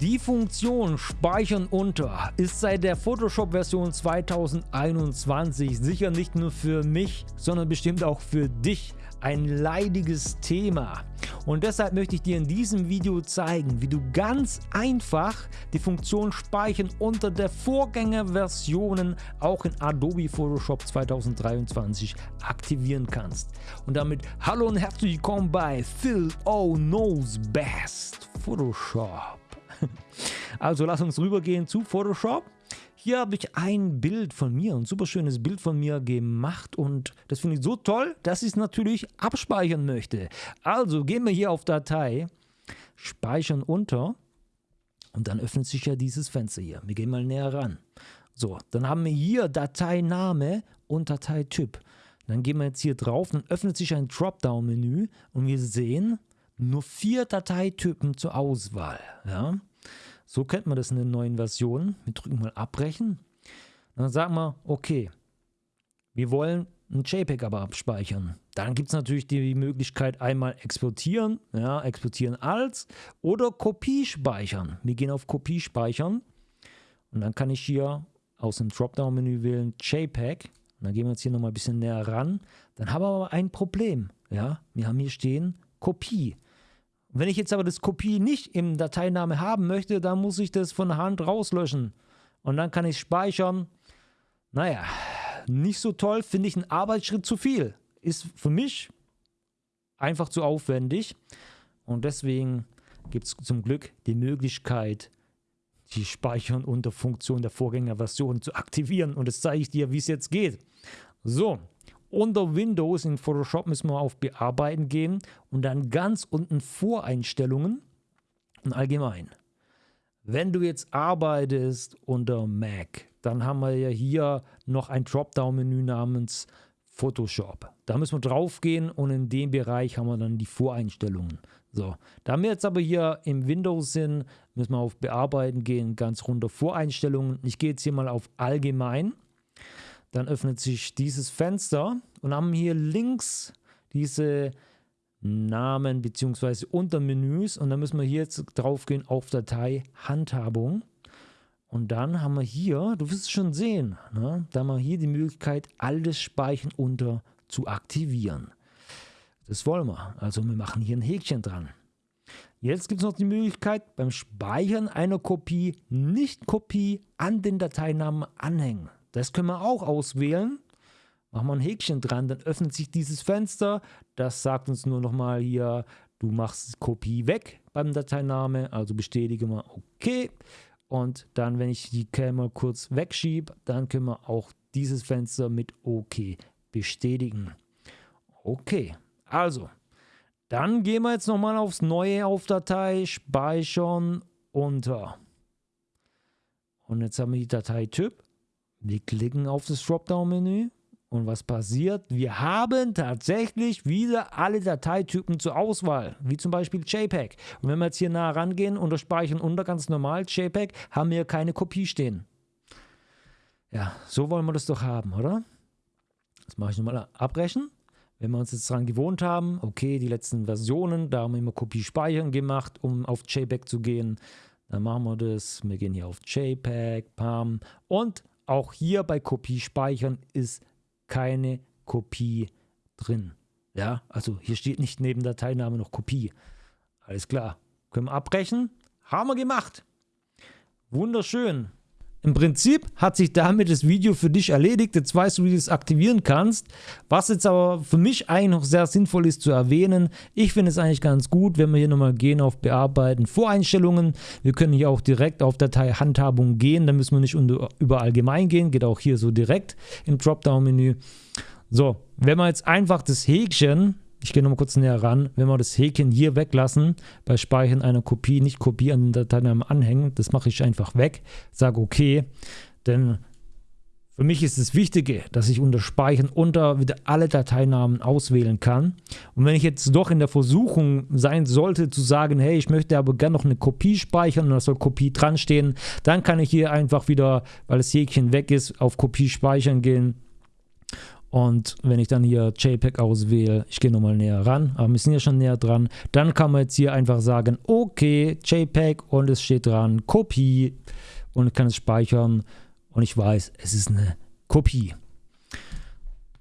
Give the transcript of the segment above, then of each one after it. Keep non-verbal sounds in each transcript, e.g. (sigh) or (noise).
Die Funktion Speichern unter ist seit der Photoshop-Version 2021 sicher nicht nur für mich, sondern bestimmt auch für dich ein leidiges Thema. Und deshalb möchte ich dir in diesem Video zeigen, wie du ganz einfach die Funktion Speichern unter der Vorgängerversionen auch in Adobe Photoshop 2023 aktivieren kannst. Und damit hallo und herzlich willkommen bei Phil O Knows Best Photoshop. (laughs) Also lass uns rübergehen zu Photoshop. Hier habe ich ein Bild von mir, ein super schönes Bild von mir gemacht und das finde ich so toll, dass ich es natürlich abspeichern möchte. Also gehen wir hier auf Datei, speichern unter und dann öffnet sich ja dieses Fenster hier. Wir gehen mal näher ran. So, dann haben wir hier Dateiname und Dateityp. Dann gehen wir jetzt hier drauf, dann öffnet sich ein Dropdown-Menü und wir sehen nur vier Dateitypen zur Auswahl. Ja? So kennt man das in den neuen Versionen. Wir drücken mal abbrechen. Dann sagen wir, okay, wir wollen ein JPEG aber abspeichern. Dann gibt es natürlich die Möglichkeit einmal exportieren, ja, exportieren als oder Kopie speichern. Wir gehen auf Kopie speichern und dann kann ich hier aus dem Dropdown-Menü wählen JPEG. Und dann gehen wir jetzt hier nochmal ein bisschen näher ran. Dann haben wir aber ein Problem. Ja, wir haben hier stehen Kopie. Wenn ich jetzt aber das Kopie nicht im Dateiname haben möchte, dann muss ich das von Hand rauslöschen. Und dann kann ich speichern. Naja, nicht so toll, finde ich einen Arbeitsschritt zu viel. Ist für mich einfach zu aufwendig. Und deswegen gibt es zum Glück die Möglichkeit, die Speichern unter Funktion der Vorgängerversion zu aktivieren. Und das zeige ich dir, wie es jetzt geht. So, unter Windows in Photoshop müssen wir auf Bearbeiten gehen und dann ganz unten Voreinstellungen und allgemein. Wenn du jetzt arbeitest unter Mac, dann haben wir ja hier noch ein Dropdown-Menü namens Photoshop. Da müssen wir drauf gehen und in dem Bereich haben wir dann die Voreinstellungen. So, da wir jetzt aber hier im Windows sind, müssen wir auf Bearbeiten gehen, ganz runter Voreinstellungen. Ich gehe jetzt hier mal auf Allgemein dann öffnet sich dieses Fenster und haben hier links diese Namen bzw. Untermenüs und dann müssen wir hier jetzt drauf gehen auf Datei Handhabung. Und dann haben wir hier, du wirst es schon sehen, ne, da haben wir hier die Möglichkeit, alles Speichern unter zu aktivieren. Das wollen wir. Also wir machen hier ein Häkchen dran. Jetzt gibt es noch die Möglichkeit, beim Speichern einer Kopie nicht Kopie an den Dateinamen anhängen. Das können wir auch auswählen. Machen wir ein Häkchen dran, dann öffnet sich dieses Fenster. Das sagt uns nur nochmal hier, du machst Kopie weg beim Dateiname, also bestätige mal OK. Und dann, wenn ich die mal kurz wegschiebe, dann können wir auch dieses Fenster mit OK bestätigen. Okay, also, dann gehen wir jetzt nochmal aufs Neue auf Datei, speichern, unter. Und jetzt haben wir die Dateityp. Wir klicken auf das Dropdown-Menü und was passiert? Wir haben tatsächlich wieder alle Dateitypen zur Auswahl, wie zum Beispiel JPEG. Und wenn wir jetzt hier nah rangehen unter Speichern unter ganz normal JPEG, haben wir keine Kopie stehen. Ja, so wollen wir das doch haben, oder? Das mache ich nochmal abbrechen. Wenn wir uns jetzt daran gewohnt haben, okay, die letzten Versionen, da haben wir immer Kopie speichern gemacht, um auf JPEG zu gehen. Dann machen wir das. Wir gehen hier auf JPEG, PAM und auch hier bei Kopie speichern ist keine Kopie drin. Ja, also hier steht nicht neben Dateiname noch Kopie. Alles klar. Können wir abbrechen? Haben wir gemacht. Wunderschön. Im Prinzip hat sich damit das Video für dich erledigt. Jetzt weißt du, wie du es aktivieren kannst. Was jetzt aber für mich eigentlich noch sehr sinnvoll ist zu erwähnen, ich finde es eigentlich ganz gut, wenn wir hier nochmal gehen auf Bearbeiten, Voreinstellungen. Wir können hier auch direkt auf Datei Handhabung gehen. Da müssen wir nicht über Allgemein gehen. Geht auch hier so direkt im Dropdown-Menü. So, wenn wir jetzt einfach das Häkchen ich gehe nochmal kurz näher ran. Wenn wir das Häkchen hier weglassen, bei Speichern einer Kopie, nicht Kopie an den Dateinamen anhängen, das mache ich einfach weg, sage okay, denn für mich ist das Wichtige, dass ich unter Speichern unter wieder alle Dateinamen auswählen kann. Und wenn ich jetzt doch in der Versuchung sein sollte zu sagen, hey, ich möchte aber gerne noch eine Kopie speichern und da soll Kopie dran stehen, dann kann ich hier einfach wieder, weil das Häkchen weg ist, auf Kopie speichern gehen Und wenn ich dann hier JPEG auswähle, ich gehe nochmal näher ran, aber wir sind ja schon näher dran, dann kann man jetzt hier einfach sagen, okay, JPEG und es steht dran, Kopie und kann es speichern und ich weiß, es ist eine Kopie.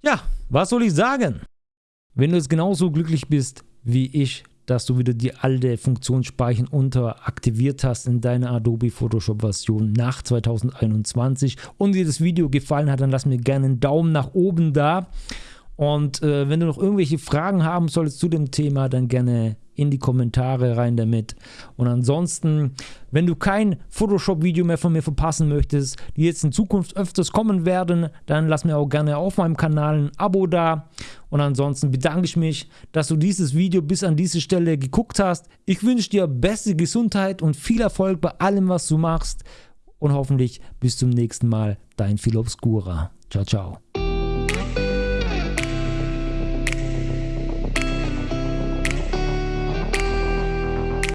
Ja, was soll ich sagen? Wenn du jetzt genauso glücklich bist wie ich, dass du wieder die alte Funktion Speichern unter aktiviert hast in deiner Adobe Photoshop Version nach 2021 und dir das Video gefallen hat, dann lass mir gerne einen Daumen nach oben da. Und äh, wenn du noch irgendwelche Fragen haben solltest zu dem Thema, dann gerne in die Kommentare rein damit. Und ansonsten, wenn du kein Photoshop-Video mehr von mir verpassen möchtest, die jetzt in Zukunft öfters kommen werden, dann lass mir auch gerne auf meinem Kanal ein Abo da. Und ansonsten bedanke ich mich, dass du dieses Video bis an diese Stelle geguckt hast. Ich wünsche dir beste Gesundheit und viel Erfolg bei allem, was du machst. Und hoffentlich bis zum nächsten Mal, dein Phil Obscura. Ciao, ciao.